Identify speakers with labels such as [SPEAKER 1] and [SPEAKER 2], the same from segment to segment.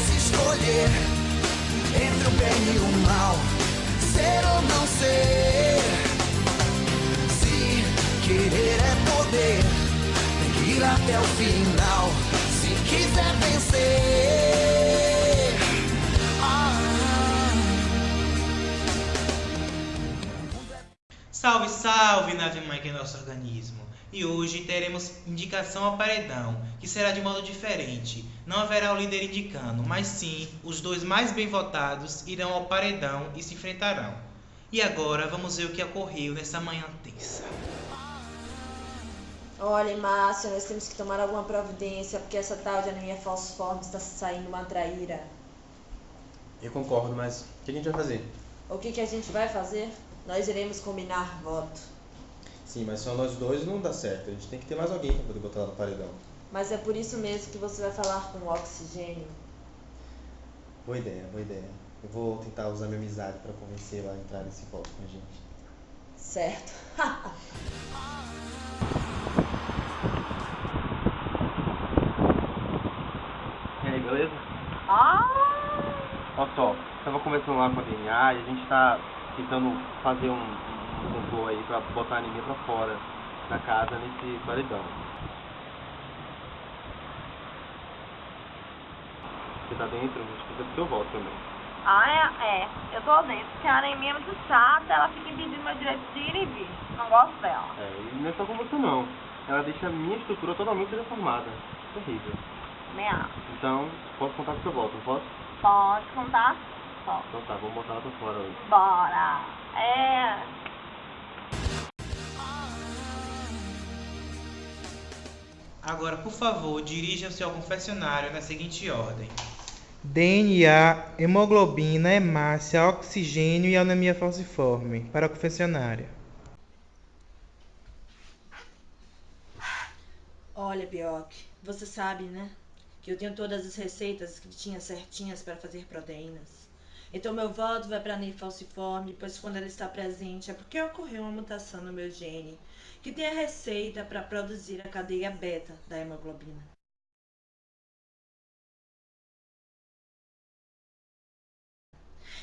[SPEAKER 1] pudesse escolher entre o bem e o mal, ser ou não ser. Se querer é poder, tem que ir até o final. Se quiser vencer.
[SPEAKER 2] Salve, salve, nave mãe que é nosso organismo! E hoje teremos indicação ao paredão, que será de modo diferente. Não haverá o líder indicando, mas sim os dois mais bem votados irão ao paredão e se enfrentarão. E agora vamos ver o que ocorreu nessa manhã tensa.
[SPEAKER 3] Olha, Márcia, nós temos que tomar alguma providência, porque essa tal de anemia falciforme está saindo uma traíra.
[SPEAKER 4] Eu concordo, mas o que a gente vai fazer?
[SPEAKER 3] O que, que a gente vai fazer? Nós iremos combinar voto.
[SPEAKER 4] Sim, mas só nós dois não dá certo. A gente tem que ter mais alguém para poder botar lá no paredão.
[SPEAKER 3] Mas é por isso mesmo que você vai falar com o oxigênio.
[SPEAKER 4] Boa ideia, boa ideia. Eu vou tentar usar minha amizade para convencer ela a entrar nesse voto com a gente.
[SPEAKER 3] Certo.
[SPEAKER 4] E aí, beleza?
[SPEAKER 5] Ah,
[SPEAKER 4] Olha só, tava conversando lá com a DNA e a gente tá tentando fazer um, complô aí pra botar a anemia pra fora da casa nesse paredão. Você tá dentro? A gente precisa do seu voto também.
[SPEAKER 5] ah é, é, eu tô dentro. porque a anemia é muito chata, ela fica impedindo meu direito de ir e vir. Não gosto dela.
[SPEAKER 4] É, e não é só com você não. Ela deixa a minha estrutura totalmente deformada. Terrível.
[SPEAKER 5] Nem acho.
[SPEAKER 4] Então, posso contar com o seu voto, não posso?
[SPEAKER 5] Pode contar? Pode.
[SPEAKER 4] Então tá, vamos botar ela pra fora hoje.
[SPEAKER 5] Bora. É.
[SPEAKER 2] Agora, por favor, dirija-se ao confessionário na seguinte ordem: DNA, hemoglobina, hemácia, oxigênio e anemia falciforme. Para a confessionária.
[SPEAKER 3] Olha, Bioc, você sabe, né? Que eu tenho todas as receitas escritinhas certinhas para fazer proteínas. Então meu voto vai para a falciforme, pois quando ela está presente é porque ocorreu uma mutação no meu gene, que tem a receita para produzir a cadeia beta da hemoglobina.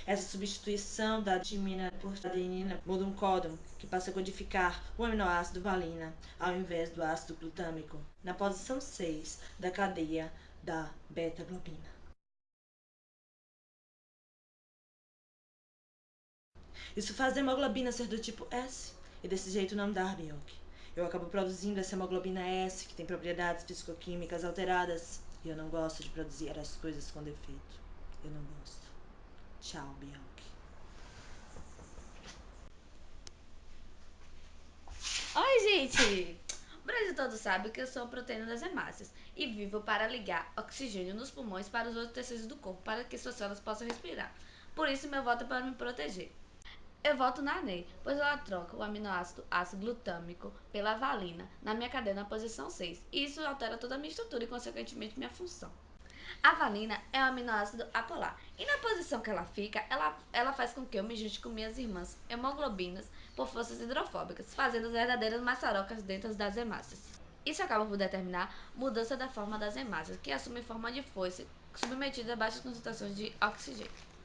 [SPEAKER 3] Essa substituição da adimina por adenina muda um códon que passa a codificar o aminoácido valina ao invés do ácido glutâmico na posição 6 da cadeia da beta-globina. Isso faz a hemoglobina ser do tipo S e desse jeito não dar Bioc. Eu acabo produzindo essa hemoglobina S que tem propriedades fisicoquímicas alteradas e eu não gosto de produzir as coisas com defeito. Eu não gosto. Tchau, Bioc.
[SPEAKER 6] Oi, gente! O Brasil todo sabe que eu sou a proteína das hemácias e vivo para ligar oxigênio nos pulmões para os outros tecidos do corpo para que suas células possam respirar. Por isso, meu voto é para me proteger. Eu voto na ANEI, pois ela troca o aminoácido ácido glutâmico pela valina na minha cadeia na posição 6, e isso altera toda a minha estrutura e, consequentemente, minha função. A valina é um aminoácido apolar, e na posição que ela fica, ela, ela faz com que eu me junte com minhas irmãs hemoglobinas por forças hidrofóbicas, fazendo as verdadeiras maçarocas dentro das hemácias. Isso acaba por determinar mudança da forma das hemácias, que assumem forma de foice submetida a baixas concentrações de oxigênio.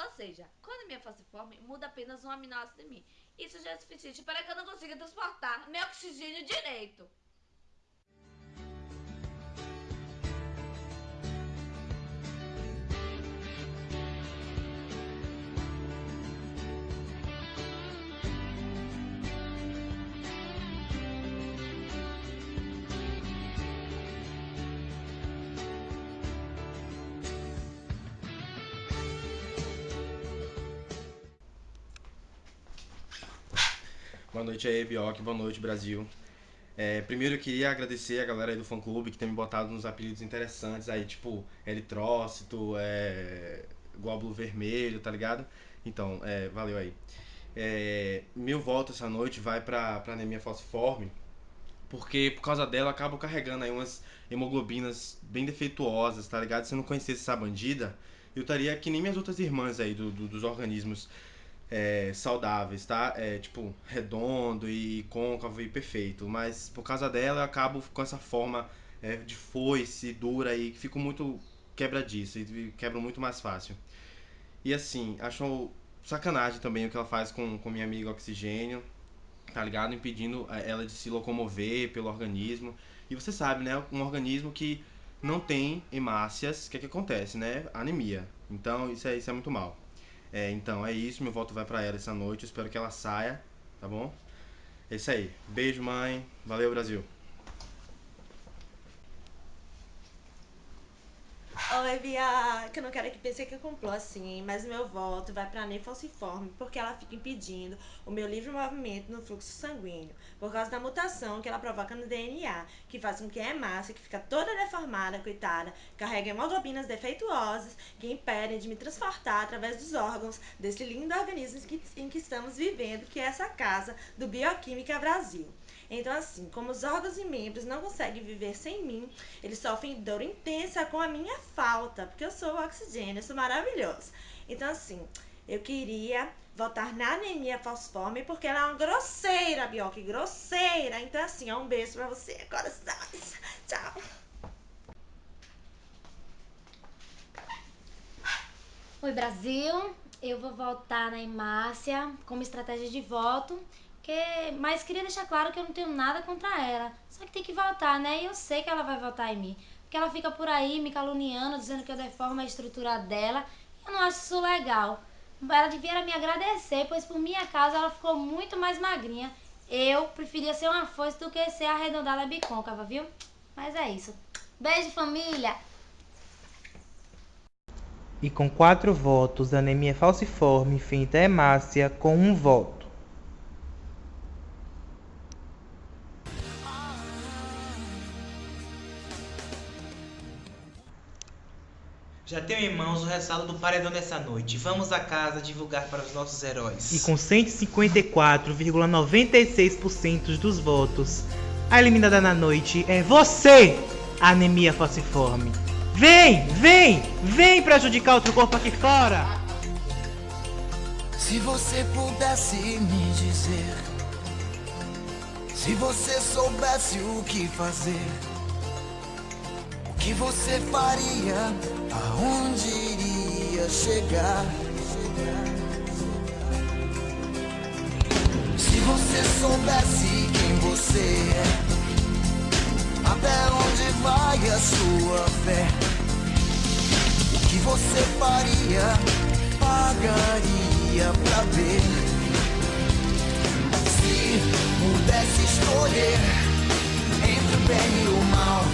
[SPEAKER 6] Ou seja, quando minha falciforme muda apenas um aminoácido em mim. Isso já é suficiente para que eu não consiga transportar meu oxigênio direito.
[SPEAKER 4] Boa noite aí, Bioc. Boa noite, Brasil. É, primeiro eu queria agradecer a galera aí do fã clube que tem me botado nos apelidos interessantes aí, tipo Eritrócito, é, Glóbulo Vermelho, tá ligado? Então, é, valeu aí. É, meu voto essa noite vai pra, pra anemia falciforme, porque por causa dela eu acabo carregando aí umas hemoglobinas bem defeituosas, tá ligado? Se eu não conhecesse essa bandida, eu estaria que nem minhas outras irmãs aí do, do- dos organismos é, saudáveis, tá? É, tipo, redondo e côncavo e perfeito. Mas por causa dela eu acabo com essa forma é, de foice, dura e fico muito quebradiça e quebram muito mais fácil. E assim, acho sacanagem também o que ela faz com, com minha amiga Oxigênio, tá ligado? Impedindo eh, ela de se locomover pelo organismo. E você sabe, né? Um organismo que não tem hemácias, o que, é que acontece, né? Anemia. Então, isso é, isso é muito mal. É, então, é isso. Meu voto vai para ela essa noite. Espero que ela saia, tá bom? É isso aí. Beijo, mãe. Valeu, Brasil.
[SPEAKER 3] Oi, Bia, que eu não quero que pense que eu complô assim, mas meu voto vai pra Ney falciforme, porque ela fica impedindo o meu livre movimento no fluxo sanguíneo, por causa da mutação que ela provoca no DNA, que faz com que a hemácia, que fica toda deformada, coitada, carregue hemoglobinas defeituosas que impedem de me transportar através dos órgãos desse lindo organismo em que estamos vivendo, que é essa casa do Bioquímica Brasil. Então, assim, como os órgãos e membros não conseguem viver sem mim, eles sofrem dor intensa com a minha falta, porque eu sou o oxigênio, eu sou maravilhoso. Então, assim, eu queria votar na anemia falciforme porque ela é uma grosseira, Bioque, grosseira. Então, assim, é um beijo pra você, corações. Tchau.
[SPEAKER 7] Oi, Brasil. Eu vou votar na Emácia como estratégia de voto. Que, mas queria deixar claro que eu não tenho nada contra ela. Só que tem que votar, né? E eu sei que ela vai votar em mim. Porque ela fica por aí me caluniando, dizendo que eu deformo a estrutura dela. Eu não acho isso legal. Ela devia me agradecer, pois por minha causa ela ficou muito mais magrinha. Eu preferia ser uma foice do que ser arredondada bicôncava, viu? Mas é isso. Beijo, família!
[SPEAKER 2] E com quatro votos, anemia falciforme finta hemácia com um voto. Já tenho em mãos o resultado do paredão dessa noite. Vamos a casa divulgar para os nossos heróis. E com 154,96% dos votos, a eliminada na noite é você, anemia falciforme. Vem, vem, vem prejudicar outro corpo aqui fora.
[SPEAKER 1] Se você pudesse me dizer, se você soubesse o que fazer, o que você faria, aonde iria chegar? Se você soubesse quem você é, até onde vai a sua fé? O que você faria, pagaria pra ver? Se pudesse escolher entre o bem e o mal,